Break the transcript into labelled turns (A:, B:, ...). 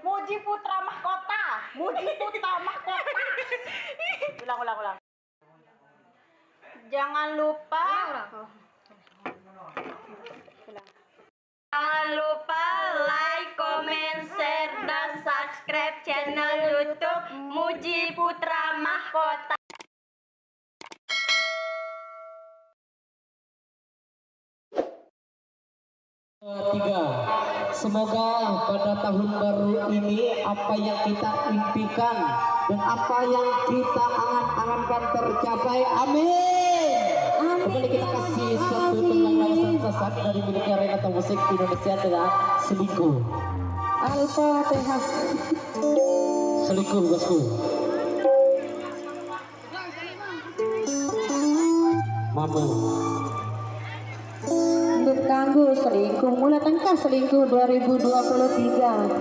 A: Muji Putra Mahkota. Muji Putra Mahkota. Ulang, ulang, ulang. Jangan lupa. Jangan lupa like, comment, share, dan subscribe channel YouTube Muji Putra Mahkota.
B: Tiga, semoga pada tahun baru ini apa yang kita impikan dan apa yang kita angan-angankan tercapai. Amin. Kembali kita kasih satu tembang lawasan sesat dari miliknya Renata Musik Indonesia dengan selingkuh.
C: Al-Fatihah.
B: Selingkuh bosku. Mamu.
C: Tangguh selingkuh. Mulai tengkah selingkuh 2023